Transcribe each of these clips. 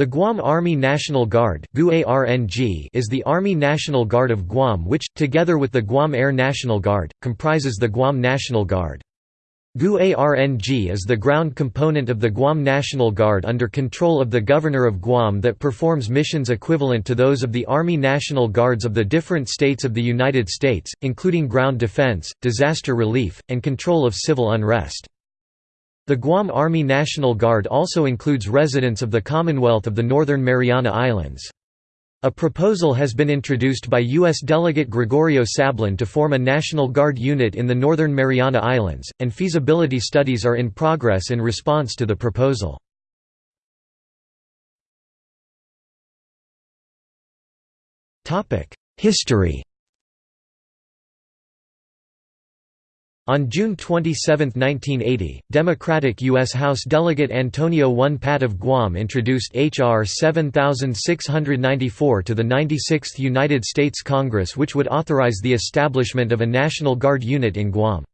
The Guam Army National Guard is the Army National Guard of Guam which, together with the Guam Air National Guard, comprises the Guam National Guard. GUARNG is the ground component of the Guam National Guard under control of the Governor of Guam that performs missions equivalent to those of the Army National Guards of the different states of the United States, including ground defense, disaster relief, and control of civil unrest. The Guam Army National Guard also includes residents of the Commonwealth of the Northern Mariana Islands. A proposal has been introduced by U.S. Delegate Gregorio Sablan to form a National Guard unit in the Northern Mariana Islands, and feasibility studies are in progress in response to the proposal. History On June 27, 1980, Democratic U.S. House Delegate Antonio I. Pat of Guam introduced H.R. 7694 to the 96th United States Congress which would authorize the establishment of a National Guard unit in Guam.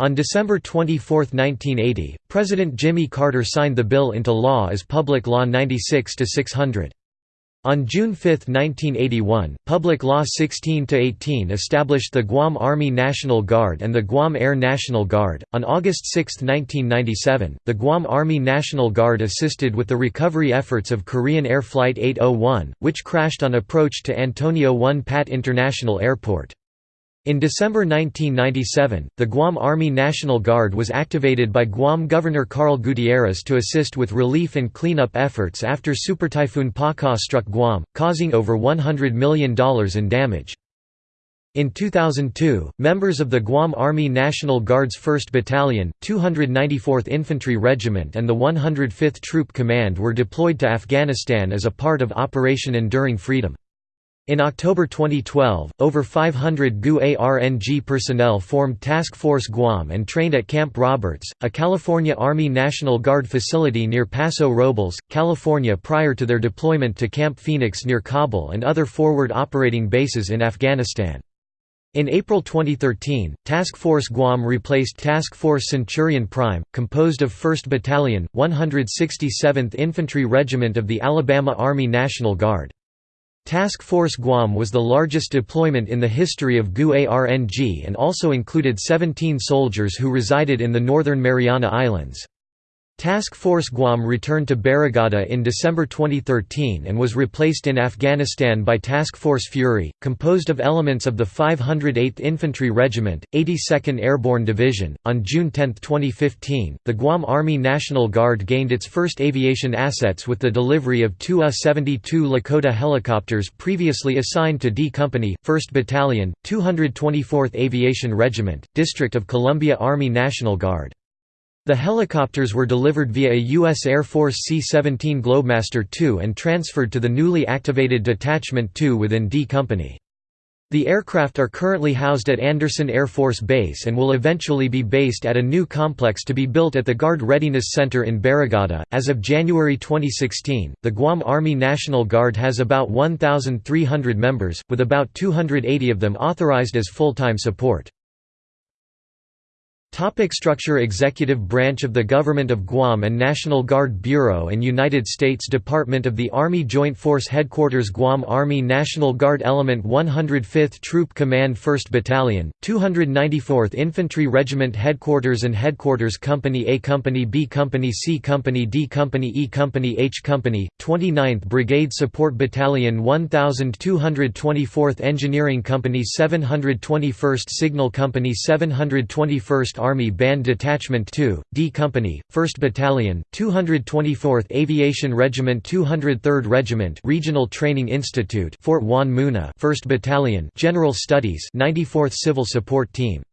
On December 24, 1980, President Jimmy Carter signed the bill into law as Public Law 96-600. On June 5, 1981, Public Law 16-18 established the Guam Army National Guard and the Guam Air National Guard. On August 6, 1997, the Guam Army National Guard assisted with the recovery efforts of Korean Air Flight 801, which crashed on approach to Antonio Won Pat International Airport. In December 1997, the Guam Army National Guard was activated by Guam Governor Carl Gutierrez to assist with relief and cleanup efforts after Supertyphoon Paka struck Guam, causing over $100 million in damage. In 2002, members of the Guam Army National Guard's 1st Battalion, 294th Infantry Regiment and the 105th Troop Command were deployed to Afghanistan as a part of Operation Enduring Freedom. In October 2012, over 500 GU-ARNG personnel formed Task Force Guam and trained at Camp Roberts, a California Army National Guard facility near Paso Robles, California prior to their deployment to Camp Phoenix near Kabul and other forward operating bases in Afghanistan. In April 2013, Task Force Guam replaced Task Force Centurion Prime, composed of 1st Battalion, 167th Infantry Regiment of the Alabama Army National Guard. Task Force Guam was the largest deployment in the history of GUARNG and also included 17 soldiers who resided in the Northern Mariana Islands. Task Force Guam returned to Barrigada in December 2013 and was replaced in Afghanistan by Task Force Fury, composed of elements of the 508th Infantry Regiment, 82nd Airborne Division. On June 10, 2015, the Guam Army National Guard gained its first aviation assets with the delivery of two UH-72 Lakota helicopters previously assigned to D Company, 1st Battalion, 224th Aviation Regiment, District of Columbia Army National Guard. The helicopters were delivered via a U.S. Air Force C-17 Globemaster II and transferred to the newly activated Detachment 2 within D Company. The aircraft are currently housed at Andersen Air Force Base and will eventually be based at a new complex to be built at the Guard Readiness Center in Barrigada. As of January 2016, the Guam Army National Guard has about 1,300 members, with about 280 of them authorized as full-time support. Topic structure Executive branch of the Government of Guam and National Guard Bureau and United States Department of the Army Joint Force Headquarters Guam Army National Guard Element 105th Troop Command 1st Battalion, 294th Infantry Regiment Headquarters and Headquarters Company A Company B Company C Company D Company E Company H Company, 29th Brigade Support Battalion 1224th Engineering Company 721st Signal Company 721st Army Band Detachment 2, D Company, 1st Battalion, 224th Aviation Regiment 203rd Regiment Regional Training Institute Fort Juan Muna 1st Battalion General Studies 94th Civil Support Team